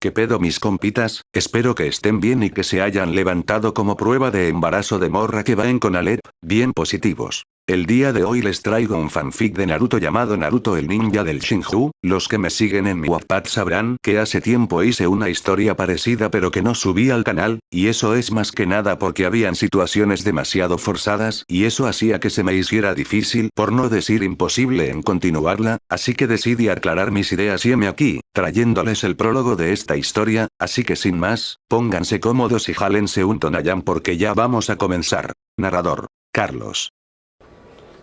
¿Qué pedo mis compitas? Espero que estén bien y que se hayan levantado como prueba de embarazo de morra que va en con Alep, bien positivos. El día de hoy les traigo un fanfic de Naruto llamado Naruto el ninja del Shinju, los que me siguen en mi Wattpad sabrán que hace tiempo hice una historia parecida pero que no subí al canal, y eso es más que nada porque habían situaciones demasiado forzadas y eso hacía que se me hiciera difícil por no decir imposible en continuarla, así que decidí aclarar mis ideas y me aquí, trayéndoles el prólogo de esta historia, así que sin más, pónganse cómodos y jálense un tonayán porque ya vamos a comenzar. Narrador. Carlos.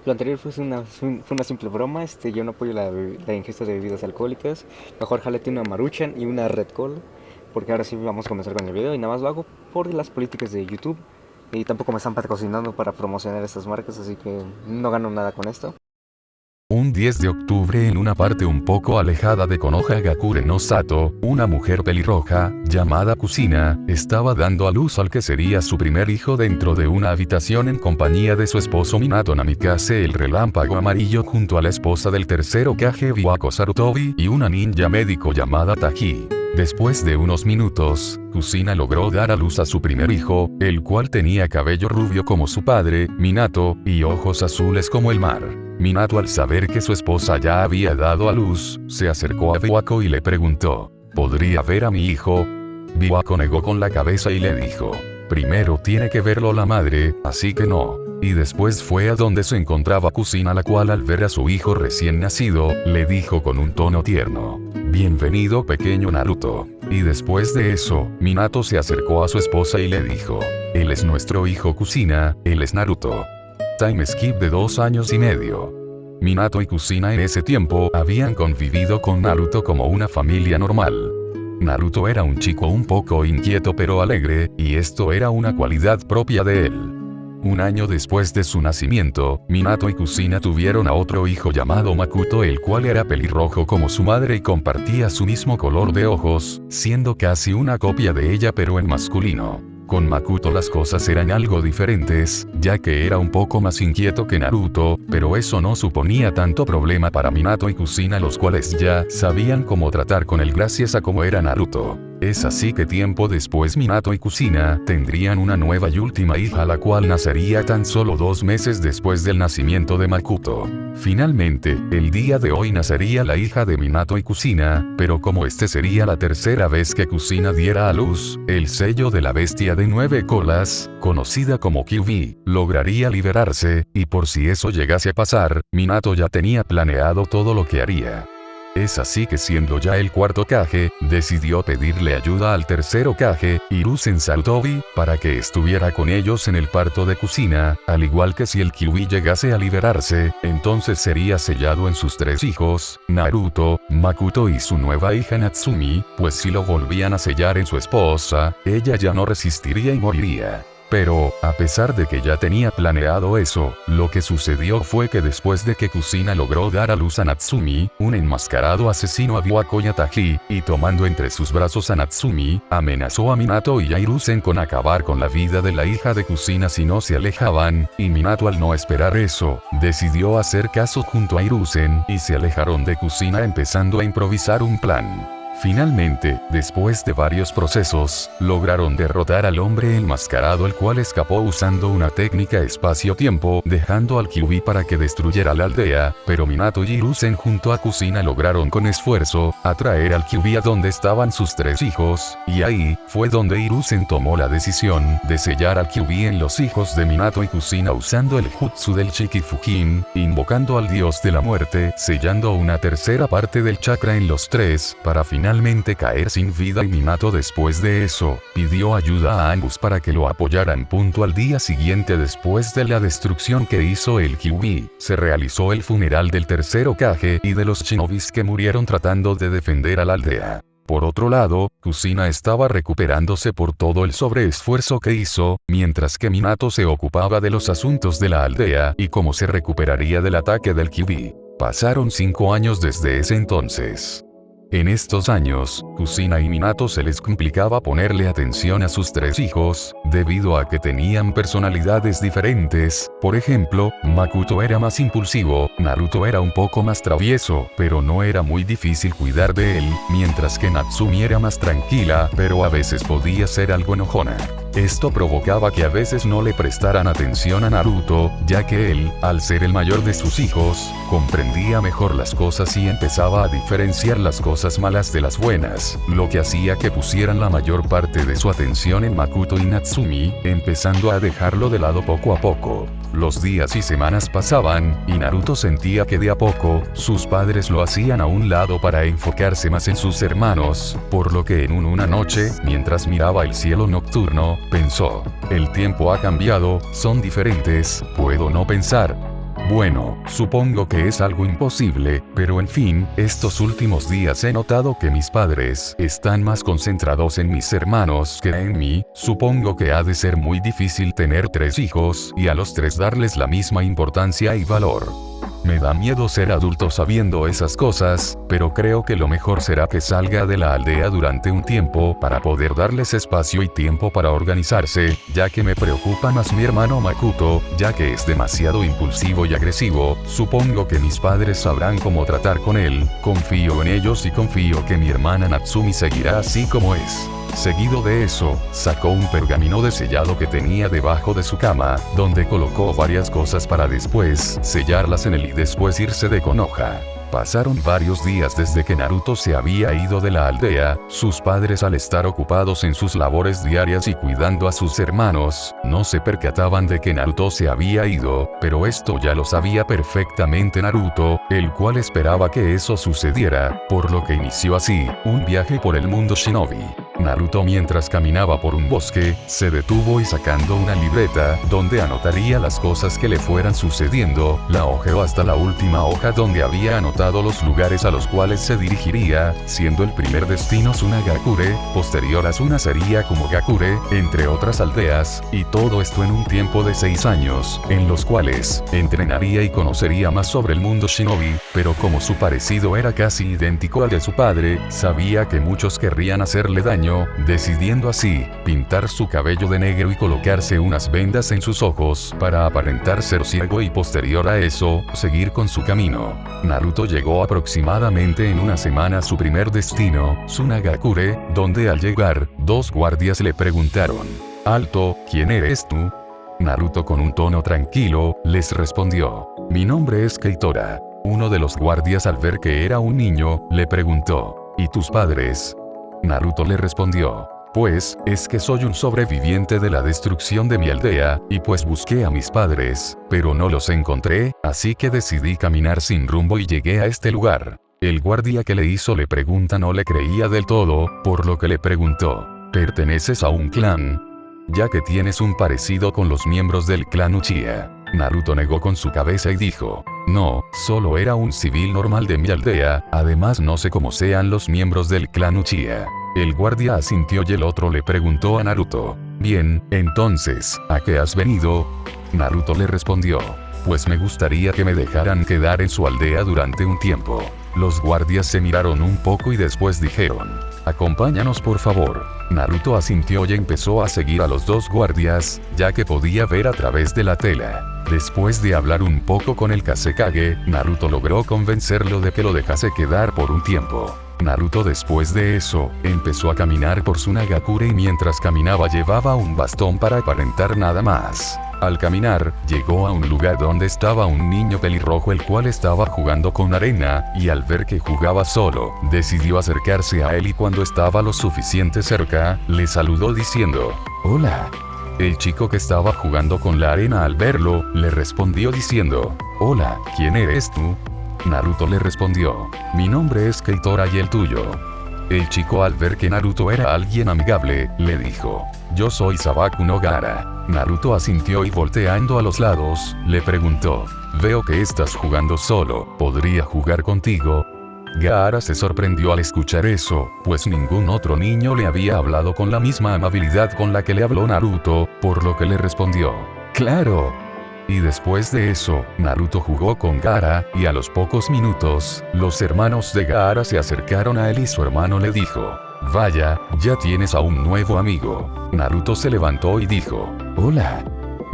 Lo anterior fue una, fue una simple broma, este, yo no apoyo la, ingesta de bebidas alcohólicas. Mejor jalete una maruchan y una red call, porque ahora sí vamos a comenzar con el video y nada más lo hago por las políticas de YouTube. Y tampoco me están patrocinando para promocionar estas marcas, así que no gano nada con esto. Un 10 de octubre en una parte un poco alejada de Konohagakure no Sato, una mujer pelirroja, llamada Kusina, estaba dando a luz al que sería su primer hijo dentro de una habitación en compañía de su esposo Minato Namikaze el relámpago amarillo junto a la esposa del tercero Kage Biwako Sarutobi y una ninja médico llamada Taji. Después de unos minutos, Kusina logró dar a luz a su primer hijo, el cual tenía cabello rubio como su padre, Minato, y ojos azules como el mar. Minato al saber que su esposa ya había dado a luz, se acercó a Biwako y le preguntó, ¿podría ver a mi hijo? Biwako negó con la cabeza y le dijo, primero tiene que verlo la madre, así que no. Y después fue a donde se encontraba Kusina la cual al ver a su hijo recién nacido, le dijo con un tono tierno, Bienvenido pequeño Naruto. Y después de eso, Minato se acercó a su esposa y le dijo, Él es nuestro hijo Kusina, él es Naruto. Time skip de dos años y medio. Minato y Kusina en ese tiempo habían convivido con Naruto como una familia normal. Naruto era un chico un poco inquieto pero alegre, y esto era una cualidad propia de él. Un año después de su nacimiento, Minato y Kusina tuvieron a otro hijo llamado Makuto el cual era pelirrojo como su madre y compartía su mismo color de ojos, siendo casi una copia de ella pero en masculino. Con Makuto las cosas eran algo diferentes, ya que era un poco más inquieto que Naruto, pero eso no suponía tanto problema para Minato y Kusina los cuales ya sabían cómo tratar con él gracias a cómo era Naruto. Es así que tiempo después Minato y Kusina tendrían una nueva y última hija la cual nacería tan solo dos meses después del nacimiento de Makuto. Finalmente, el día de hoy nacería la hija de Minato y Kusina, pero como este sería la tercera vez que Kusina diera a luz, el sello de la bestia de nueve colas, conocida como Kyubi, lograría liberarse, y por si eso llegase a pasar, Minato ya tenía planeado todo lo que haría. Es así que siendo ya el cuarto Kage, decidió pedirle ayuda al tercero Kage, Hiruzen Sarutobi, para que estuviera con ellos en el parto de Kusina, al igual que si el Kiwi llegase a liberarse, entonces sería sellado en sus tres hijos, Naruto, Makuto y su nueva hija Natsumi, pues si lo volvían a sellar en su esposa, ella ya no resistiría y moriría. Pero, a pesar de que ya tenía planeado eso, lo que sucedió fue que después de que Kusina logró dar a luz a Natsumi, un enmascarado asesino a Yataji, y tomando entre sus brazos a Natsumi, amenazó a Minato y Airusen con acabar con la vida de la hija de Kusina si no se alejaban, y Minato al no esperar eso, decidió hacer caso junto a Airusen, y se alejaron de Kusina empezando a improvisar un plan. Finalmente, después de varios procesos, lograron derrotar al hombre enmascarado el cual escapó usando una técnica espacio-tiempo, dejando al Kyubi para que destruyera la aldea, pero Minato y Hiruzen junto a Kusina lograron con esfuerzo, atraer al Kyubi a donde estaban sus tres hijos, y ahí, fue donde Hiruzen tomó la decisión, de sellar al Kyubi en los hijos de Minato y Kusina usando el Jutsu del Shikifujin, invocando al dios de la muerte, sellando una tercera parte del chakra en los tres, para finalmente caer sin vida y Minato después de eso, pidió ayuda a ambos para que lo apoyaran. Punto al día siguiente después de la destrucción que hizo el Kyubi, se realizó el funeral del tercero Kage y de los shinobis que murieron tratando de defender a la aldea. Por otro lado, Kusina estaba recuperándose por todo el sobreesfuerzo que hizo, mientras que Minato se ocupaba de los asuntos de la aldea y cómo se recuperaría del ataque del Kyubi. Pasaron cinco años desde ese entonces. En estos años, Kusina y Minato se les complicaba ponerle atención a sus tres hijos, debido a que tenían personalidades diferentes, por ejemplo, Makuto era más impulsivo, Naruto era un poco más travieso, pero no era muy difícil cuidar de él, mientras que Natsumi era más tranquila, pero a veces podía ser algo enojona. Esto provocaba que a veces no le prestaran atención a Naruto, ya que él, al ser el mayor de sus hijos, comprendía mejor las cosas y empezaba a diferenciar las cosas malas de las buenas, lo que hacía que pusieran la mayor parte de su atención en Makuto y Natsumi, empezando a dejarlo de lado poco a poco. Los días y semanas pasaban, y Naruto sentía que de a poco, sus padres lo hacían a un lado para enfocarse más en sus hermanos, por lo que en una noche, mientras miraba el cielo nocturno, pensó, el tiempo ha cambiado, son diferentes, puedo no pensar, bueno, supongo que es algo imposible, pero en fin, estos últimos días he notado que mis padres están más concentrados en mis hermanos que en mí, supongo que ha de ser muy difícil tener tres hijos y a los tres darles la misma importancia y valor. Me da miedo ser adulto sabiendo esas cosas, pero creo que lo mejor será que salga de la aldea durante un tiempo para poder darles espacio y tiempo para organizarse, ya que me preocupa más mi hermano Makuto, ya que es demasiado impulsivo y agresivo, supongo que mis padres sabrán cómo tratar con él, confío en ellos y confío que mi hermana Natsumi seguirá así como es. Seguido de eso, sacó un pergamino de sellado que tenía debajo de su cama, donde colocó varias cosas para después sellarlas en y después irse de Konoha. Pasaron varios días desde que Naruto se había ido de la aldea, sus padres al estar ocupados en sus labores diarias y cuidando a sus hermanos, no se percataban de que Naruto se había ido, pero esto ya lo sabía perfectamente Naruto, el cual esperaba que eso sucediera, por lo que inició así, un viaje por el mundo shinobi. Naruto mientras caminaba por un bosque, se detuvo y sacando una libreta, donde anotaría las cosas que le fueran sucediendo, la hojeó hasta la última hoja donde había anotado los lugares a los cuales se dirigiría, siendo el primer destino Sunagakure, posterior a Suna sería como Gakure, entre otras aldeas, y todo esto en un tiempo de seis años, en los cuales, entrenaría y conocería más sobre el mundo shinobi, pero como su parecido era casi idéntico al de su padre, sabía que muchos querrían hacerle daño, decidiendo así, pintar su cabello de negro y colocarse unas vendas en sus ojos, para aparentar ser ciego y posterior a eso, seguir con su camino. Naruto llegó aproximadamente en una semana a su primer destino, Sunagakure, donde al llegar, dos guardias le preguntaron, Alto, ¿quién eres tú? Naruto con un tono tranquilo, les respondió, mi nombre es Keitora. Uno de los guardias al ver que era un niño, le preguntó, ¿y tus padres? Naruto le respondió. Pues, es que soy un sobreviviente de la destrucción de mi aldea, y pues busqué a mis padres, pero no los encontré, así que decidí caminar sin rumbo y llegué a este lugar. El guardia que le hizo le pregunta no le creía del todo, por lo que le preguntó, ¿perteneces a un clan? Ya que tienes un parecido con los miembros del clan Uchiha. Naruto negó con su cabeza y dijo, no, solo era un civil normal de mi aldea, además no sé cómo sean los miembros del clan Uchiha. El guardia asintió y el otro le preguntó a Naruto, bien, entonces, ¿a qué has venido? Naruto le respondió, pues me gustaría que me dejaran quedar en su aldea durante un tiempo. Los guardias se miraron un poco y después dijeron, acompáñanos por favor. Naruto asintió y empezó a seguir a los dos guardias, ya que podía ver a través de la tela. Después de hablar un poco con el Kasekage, Naruto logró convencerlo de que lo dejase quedar por un tiempo. Naruto después de eso, empezó a caminar por Sunagakure y mientras caminaba llevaba un bastón para aparentar nada más. Al caminar, llegó a un lugar donde estaba un niño pelirrojo el cual estaba jugando con arena, y al ver que jugaba solo, decidió acercarse a él y cuando estaba lo suficiente cerca, le saludó diciendo, Hola. El chico que estaba jugando con la arena al verlo, le respondió diciendo, Hola, ¿quién eres tú? Naruto le respondió, mi nombre es Keitora y el tuyo. El chico al ver que Naruto era alguien amigable, le dijo, yo soy Sabaku no Gara. Naruto asintió y volteando a los lados, le preguntó, veo que estás jugando solo, ¿podría jugar contigo? Gaara se sorprendió al escuchar eso, pues ningún otro niño le había hablado con la misma amabilidad con la que le habló Naruto, por lo que le respondió, ¡Claro! Y después de eso, Naruto jugó con Gaara, y a los pocos minutos, los hermanos de Gaara se acercaron a él y su hermano le dijo, Vaya, ya tienes a un nuevo amigo. Naruto se levantó y dijo, Hola.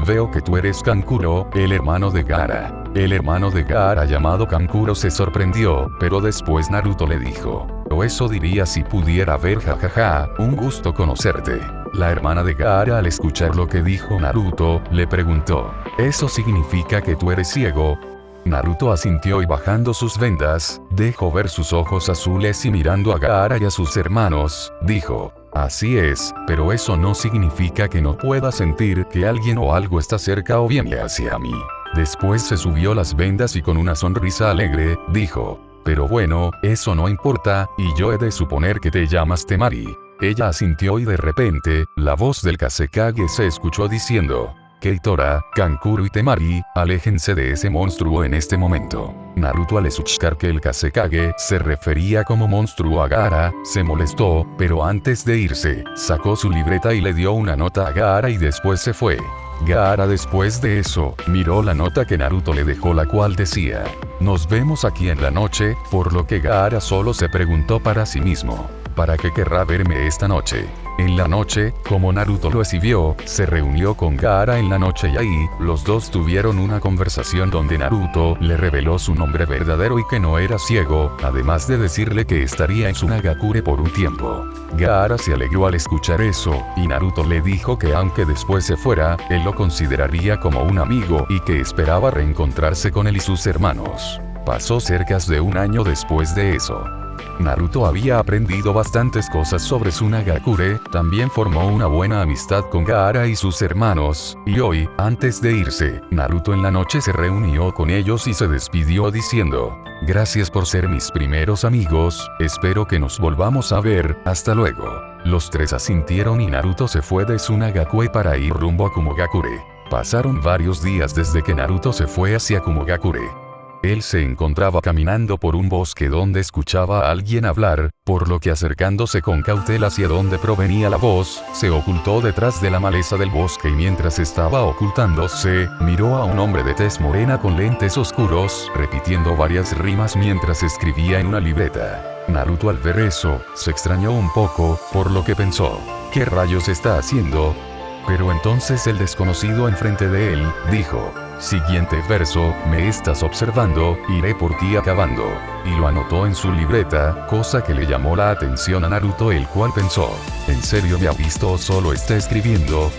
Veo que tú eres Kankuro, el hermano de Gaara. El hermano de Gaara llamado Kankuro se sorprendió, pero después Naruto le dijo, o eso diría si pudiera ver jajaja, un gusto conocerte. La hermana de Gaara al escuchar lo que dijo Naruto, le preguntó, ¿eso significa que tú eres ciego? Naruto asintió y bajando sus vendas, dejó ver sus ojos azules y mirando a Gaara y a sus hermanos, dijo, Así es, pero eso no significa que no pueda sentir que alguien o algo está cerca o viene hacia mí. Después se subió las vendas y con una sonrisa alegre, dijo, pero bueno, eso no importa, y yo he de suponer que te llamas Temari. Ella asintió y de repente, la voz del Kasekage se escuchó diciendo, Keitora, Kankuro y Temari, aléjense de ese monstruo en este momento. Naruto al escuchar que el Kasekage se refería como monstruo a Gaara, se molestó, pero antes de irse, sacó su libreta y le dio una nota a Gaara y después se fue. Gaara después de eso, miró la nota que Naruto le dejó la cual decía, nos vemos aquí en la noche, por lo que Gaara solo se preguntó para sí mismo, ¿para qué querrá verme esta noche? En la noche, como Naruto lo exhibió, se reunió con Gaara en la noche y ahí, los dos tuvieron una conversación donde Naruto le reveló su nombre verdadero y que no era ciego, además de decirle que estaría en Sunagakure por un tiempo. Gaara se alegró al escuchar eso, y Naruto le dijo que aunque después se fuera, él lo consideraría como un amigo y que esperaba reencontrarse con él y sus hermanos. Pasó cerca de un año después de eso. Naruto había aprendido bastantes cosas sobre Sunagakure, también formó una buena amistad con Gaara y sus hermanos, y hoy, antes de irse, Naruto en la noche se reunió con ellos y se despidió diciendo, Gracias por ser mis primeros amigos, espero que nos volvamos a ver, hasta luego. Los tres asintieron y Naruto se fue de Sunagakure para ir rumbo a Kumogakure. Pasaron varios días desde que Naruto se fue hacia Kumogakure. Él se encontraba caminando por un bosque donde escuchaba a alguien hablar, por lo que acercándose con cautela hacia donde provenía la voz, se ocultó detrás de la maleza del bosque y mientras estaba ocultándose, miró a un hombre de tez morena con lentes oscuros, repitiendo varias rimas mientras escribía en una libreta. Naruto al ver eso, se extrañó un poco, por lo que pensó, ¿qué rayos está haciendo? Pero entonces el desconocido enfrente de él, dijo, Siguiente verso, me estás observando, iré por ti acabando. Y lo anotó en su libreta, cosa que le llamó la atención a Naruto el cual pensó, ¿en serio me ha visto o solo está escribiendo?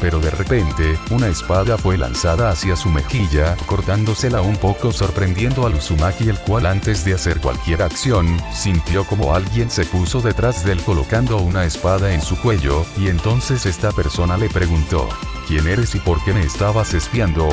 Pero de repente, una espada fue lanzada hacia su mejilla, cortándosela un poco sorprendiendo al Uzumaki el cual antes de hacer cualquier acción, sintió como alguien se puso detrás de él colocando una espada en su cuello, y entonces esta persona le preguntó, ¿quién eres y por qué me estabas espiando?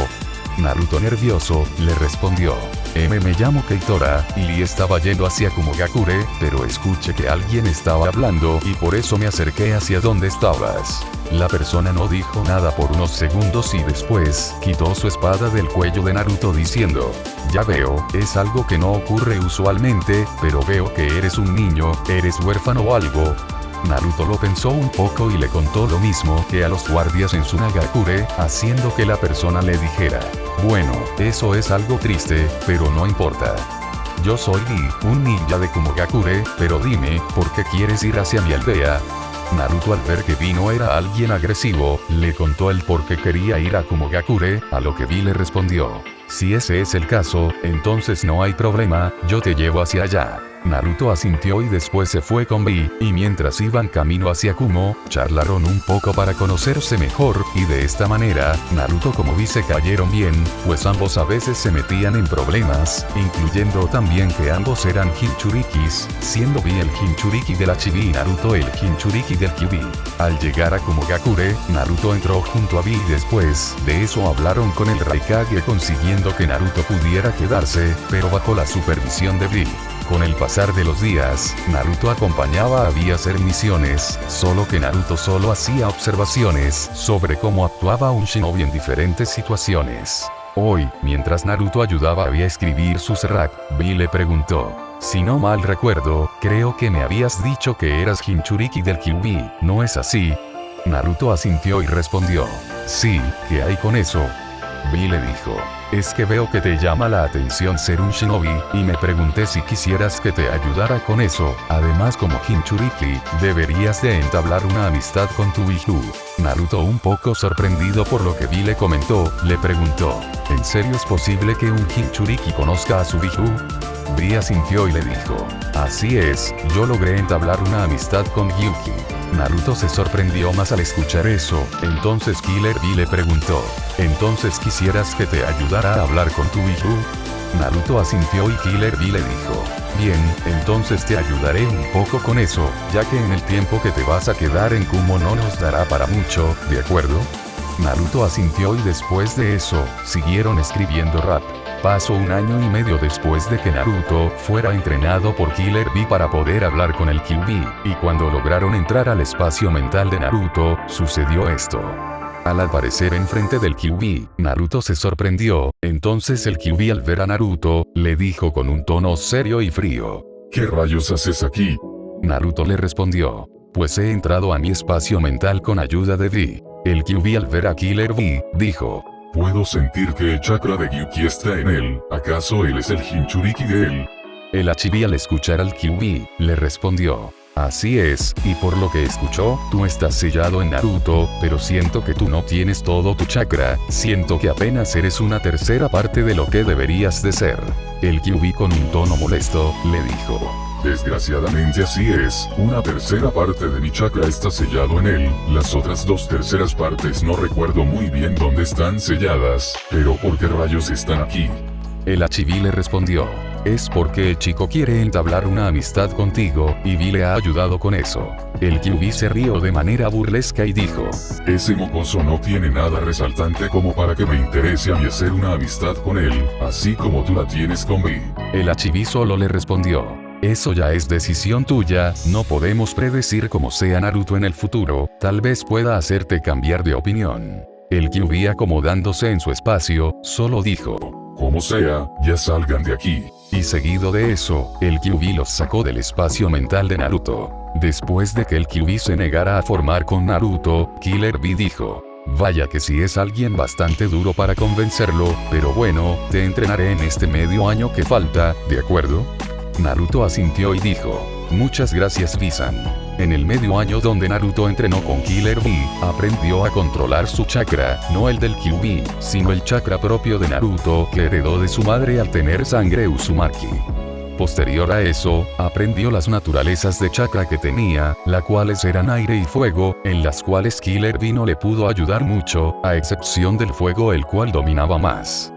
Naruto nervioso, le respondió. M me llamo Keitora, y estaba yendo hacia Kumogakure, pero escuché que alguien estaba hablando y por eso me acerqué hacia donde estabas. La persona no dijo nada por unos segundos y después, quitó su espada del cuello de Naruto diciendo, ya veo, es algo que no ocurre usualmente, pero veo que eres un niño, eres huérfano o algo, Naruto lo pensó un poco y le contó lo mismo que a los guardias en Sunagakure, haciendo que la persona le dijera, bueno, eso es algo triste, pero no importa. Yo soy Lee, un ninja de Kumogakure, pero dime, ¿por qué quieres ir hacia mi aldea? Naruto al ver que Vino era alguien agresivo, le contó el por qué quería ir a Kumogakure, a lo que Vi le respondió. Si ese es el caso, entonces no hay problema, yo te llevo hacia allá. Naruto asintió y después se fue con Vi, y mientras iban camino hacia Kumo, charlaron un poco para conocerse mejor, y de esta manera, Naruto como Vi se cayeron bien, pues ambos a veces se metían en problemas, incluyendo también que ambos eran Hinchurikis, siendo Vi el Hinchuriki de la Chibi y Naruto el Hinchuriki del Kyubi. Al llegar a Kumogakure, Naruto entró junto a Vi y después de eso hablaron con el Raikage consiguiendo que Naruto pudiera quedarse, pero bajo la supervisión de Vi. Con el pasar de los días, Naruto acompañaba a Vi a hacer misiones, solo que Naruto solo hacía observaciones sobre cómo actuaba un shinobi en diferentes situaciones. Hoy, mientras Naruto ayudaba a Vi a escribir su Serrak, Vi le preguntó, si no mal recuerdo, creo que me habías dicho que eras Hinchuriki del Kyubi, ¿no es así? Naruto asintió y respondió, sí, ¿qué hay con eso? Vi le dijo, es que veo que te llama la atención ser un shinobi, y me pregunté si quisieras que te ayudara con eso, además como Hinchuriki, deberías de entablar una amistad con tu hijo. Naruto un poco sorprendido por lo que Vi le comentó, le preguntó, ¿en serio es posible que un Hinchuriki conozca a su hijo? Bria sintió y le dijo, así es, yo logré entablar una amistad con Yuki. Naruto se sorprendió más al escuchar eso, entonces Killer B le preguntó, ¿entonces quisieras que te ayudara a hablar con tu hijo? Naruto asintió y Killer B le dijo, bien, entonces te ayudaré un poco con eso, ya que en el tiempo que te vas a quedar en Kumo no nos dará para mucho, ¿de acuerdo? Naruto asintió y después de eso, siguieron escribiendo rap. Pasó un año y medio después de que Naruto fuera entrenado por Killer B para poder hablar con el QB, y cuando lograron entrar al espacio mental de Naruto, sucedió esto. Al aparecer enfrente del QB, Naruto se sorprendió, entonces el QB al ver a Naruto, le dijo con un tono serio y frío. ¿Qué rayos haces aquí? Naruto le respondió. Pues he entrado a mi espacio mental con ayuda de V. El QB al ver a Killer B, dijo. Puedo sentir que el chakra de Gyuki está en él, ¿acaso él es el Hinchuriki de él? El Achibi al escuchar al QB, le respondió. Así es, y por lo que escuchó, tú estás sellado en Naruto, pero siento que tú no tienes todo tu chakra, siento que apenas eres una tercera parte de lo que deberías de ser. El QB con un tono molesto, le dijo. Desgraciadamente así es, una tercera parte de mi chakra está sellado en él, las otras dos terceras partes no recuerdo muy bien dónde están selladas, pero ¿por qué rayos están aquí? El Achibi le respondió. Es porque el chico quiere entablar una amistad contigo, y Vi le ha ayudado con eso. El QB se rió de manera burlesca y dijo. Ese mocoso no tiene nada resaltante como para que me interese a mí hacer una amistad con él, así como tú la tienes con mí. El Achibi solo le respondió. Eso ya es decisión tuya, no podemos predecir cómo sea Naruto en el futuro, tal vez pueda hacerte cambiar de opinión. El QB acomodándose en su espacio, solo dijo. Como sea, ya salgan de aquí. Y seguido de eso, el QB los sacó del espacio mental de Naruto. Después de que el QB se negara a formar con Naruto, Killer B dijo. Vaya que si es alguien bastante duro para convencerlo, pero bueno, te entrenaré en este medio año que falta, ¿de acuerdo? Naruto asintió y dijo. Muchas gracias Visan. En el medio año donde Naruto entrenó con Killer B, aprendió a controlar su chakra, no el del QB, sino el chakra propio de Naruto que heredó de su madre al tener sangre Uzumaki. Posterior a eso, aprendió las naturalezas de chakra que tenía, las cuales eran aire y fuego, en las cuales Killer B no le pudo ayudar mucho, a excepción del fuego el cual dominaba más.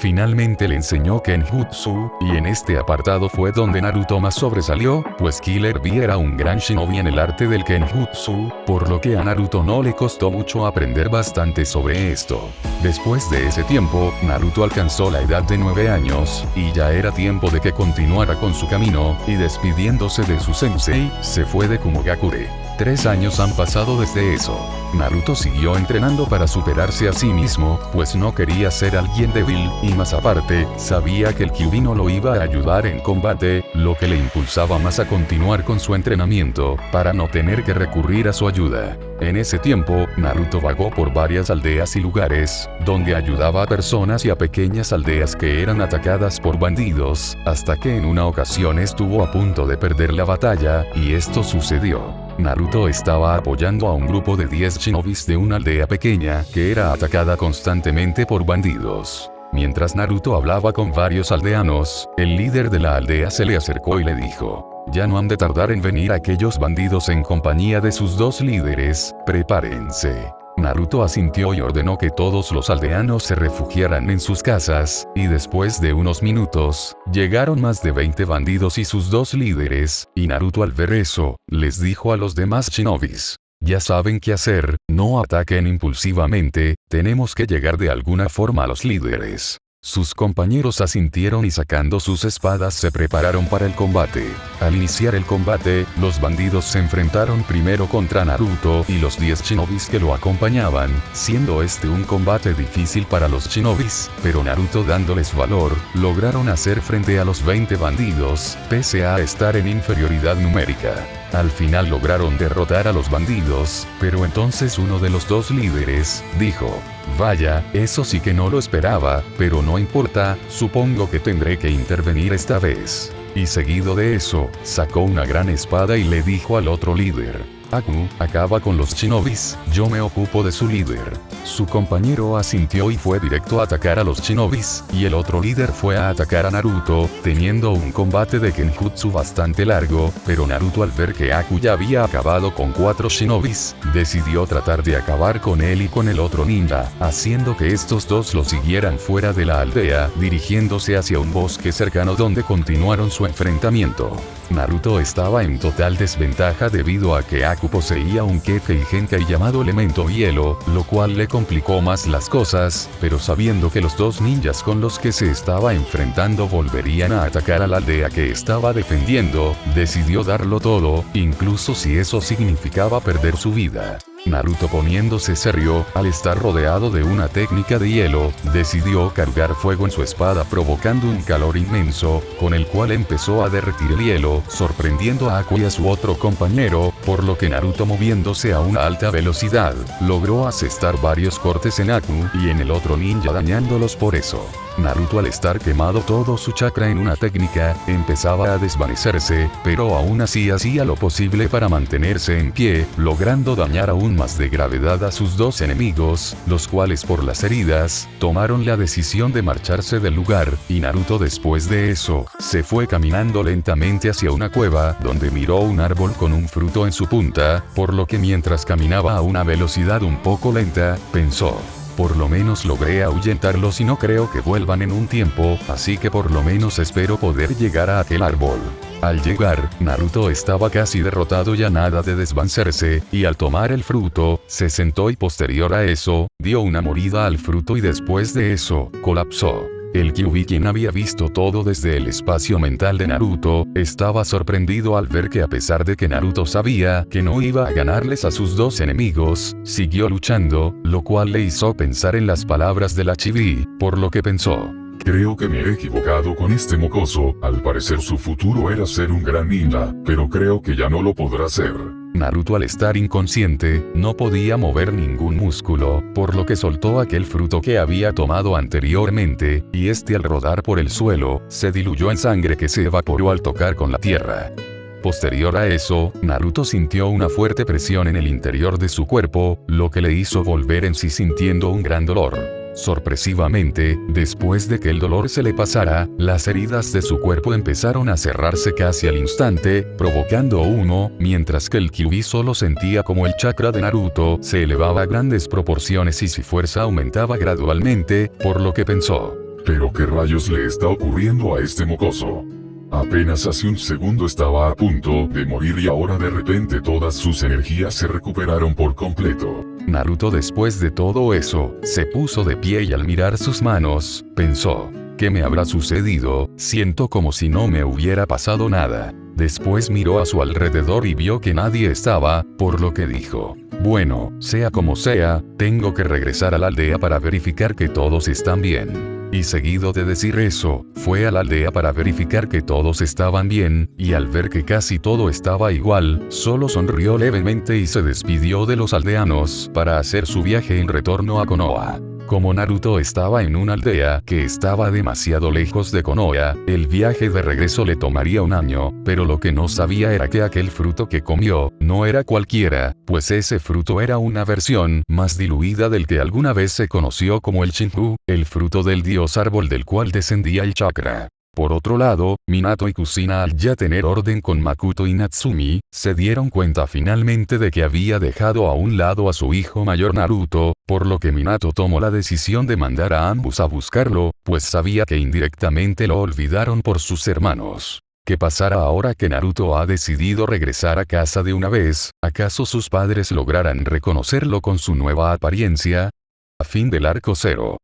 Finalmente le enseñó Kenjutsu, y en este apartado fue donde Naruto más sobresalió, pues Killer B era un gran shinobi en el arte del Kenjutsu, por lo que a Naruto no le costó mucho aprender bastante sobre esto. Después de ese tiempo, Naruto alcanzó la edad de 9 años, y ya era tiempo de que continuara con su camino, y despidiéndose de su sensei, se fue de Kumogakure. Tres años han pasado desde eso. Naruto siguió entrenando para superarse a sí mismo, pues no quería ser alguien débil, y más aparte, sabía que el Kyuubi no lo iba a ayudar en combate, lo que le impulsaba más a continuar con su entrenamiento, para no tener que recurrir a su ayuda. En ese tiempo, Naruto vagó por varias aldeas y lugares, donde ayudaba a personas y a pequeñas aldeas que eran atacadas por bandidos, hasta que en una ocasión estuvo a punto de perder la batalla, y esto sucedió. Naruto estaba apoyando a un grupo de 10 shinobis de una aldea pequeña que era atacada constantemente por bandidos. Mientras Naruto hablaba con varios aldeanos, el líder de la aldea se le acercó y le dijo, ya no han de tardar en venir aquellos bandidos en compañía de sus dos líderes, prepárense. Naruto asintió y ordenó que todos los aldeanos se refugiaran en sus casas, y después de unos minutos, llegaron más de 20 bandidos y sus dos líderes, y Naruto al ver eso, les dijo a los demás shinobis. Ya saben qué hacer, no ataquen impulsivamente, tenemos que llegar de alguna forma a los líderes. Sus compañeros asintieron y sacando sus espadas se prepararon para el combate. Al iniciar el combate, los bandidos se enfrentaron primero contra Naruto y los 10 shinobis que lo acompañaban, siendo este un combate difícil para los shinobis, pero Naruto dándoles valor, lograron hacer frente a los 20 bandidos, pese a estar en inferioridad numérica. Al final lograron derrotar a los bandidos, pero entonces uno de los dos líderes, dijo, Vaya, eso sí que no lo esperaba, pero no importa, supongo que tendré que intervenir esta vez. Y seguido de eso, sacó una gran espada y le dijo al otro líder, Aku, acaba con los shinobis, yo me ocupo de su líder. Su compañero asintió y fue directo a atacar a los shinobis, y el otro líder fue a atacar a Naruto, teniendo un combate de Kenjutsu bastante largo, pero Naruto al ver que Aku ya había acabado con cuatro shinobis, decidió tratar de acabar con él y con el otro ninja, haciendo que estos dos lo siguieran fuera de la aldea, dirigiéndose hacia un bosque cercano donde continuaron su enfrentamiento. Naruto estaba en total desventaja debido a que Aku poseía un Kefei Genkai llamado elemento hielo, lo cual le complicó más las cosas, pero sabiendo que los dos ninjas con los que se estaba enfrentando volverían a atacar a la aldea que estaba defendiendo, decidió darlo todo, incluso si eso significaba perder su vida. Naruto poniéndose serio, al estar rodeado de una técnica de hielo, decidió cargar fuego en su espada provocando un calor inmenso, con el cual empezó a derretir el hielo, sorprendiendo a Aku y a su otro compañero, por lo que Naruto moviéndose a una alta velocidad, logró asestar varios cortes en Aku y en el otro ninja dañándolos por eso. Naruto al estar quemado todo su chakra en una técnica, empezaba a desvanecerse, pero aún así hacía lo posible para mantenerse en pie, logrando dañar más de gravedad a sus dos enemigos, los cuales por las heridas, tomaron la decisión de marcharse del lugar, y Naruto después de eso, se fue caminando lentamente hacia una cueva, donde miró un árbol con un fruto en su punta, por lo que mientras caminaba a una velocidad un poco lenta, pensó, por lo menos logré ahuyentarlos y no creo que vuelvan en un tiempo, así que por lo menos espero poder llegar a aquel árbol. Al llegar, Naruto estaba casi derrotado y a nada de desvancerse, y al tomar el fruto, se sentó y posterior a eso, dio una morida al fruto y después de eso, colapsó. El Kyuubi quien había visto todo desde el espacio mental de Naruto, estaba sorprendido al ver que a pesar de que Naruto sabía que no iba a ganarles a sus dos enemigos, siguió luchando, lo cual le hizo pensar en las palabras de la Chibi, por lo que pensó. Creo que me he equivocado con este mocoso, al parecer su futuro era ser un gran ninja, pero creo que ya no lo podrá ser. Naruto al estar inconsciente, no podía mover ningún músculo, por lo que soltó aquel fruto que había tomado anteriormente, y este al rodar por el suelo, se diluyó en sangre que se evaporó al tocar con la tierra. Posterior a eso, Naruto sintió una fuerte presión en el interior de su cuerpo, lo que le hizo volver en sí sintiendo un gran dolor. Sorpresivamente, después de que el dolor se le pasara, las heridas de su cuerpo empezaron a cerrarse casi al instante, provocando humo, mientras que el Kyuubi solo sentía como el chakra de Naruto se elevaba a grandes proporciones y su fuerza aumentaba gradualmente, por lo que pensó. Pero qué rayos le está ocurriendo a este mocoso. Apenas hace un segundo estaba a punto de morir y ahora de repente todas sus energías se recuperaron por completo. Naruto después de todo eso, se puso de pie y al mirar sus manos, pensó, ¿qué me habrá sucedido? Siento como si no me hubiera pasado nada. Después miró a su alrededor y vio que nadie estaba, por lo que dijo, bueno, sea como sea, tengo que regresar a la aldea para verificar que todos están bien. Y seguido de decir eso, fue a la aldea para verificar que todos estaban bien, y al ver que casi todo estaba igual, solo sonrió levemente y se despidió de los aldeanos para hacer su viaje en retorno a Konoha. Como Naruto estaba en una aldea que estaba demasiado lejos de Konoha, el viaje de regreso le tomaría un año, pero lo que no sabía era que aquel fruto que comió, no era cualquiera, pues ese fruto era una versión más diluida del que alguna vez se conoció como el Shinju, el fruto del dios árbol del cual descendía el chakra. Por otro lado, Minato y Kusina al ya tener orden con Makuto y Natsumi, se dieron cuenta finalmente de que había dejado a un lado a su hijo mayor Naruto, por lo que Minato tomó la decisión de mandar a ambos a buscarlo, pues sabía que indirectamente lo olvidaron por sus hermanos. ¿Qué pasará ahora que Naruto ha decidido regresar a casa de una vez? ¿Acaso sus padres lograrán reconocerlo con su nueva apariencia? A fin del arco cero.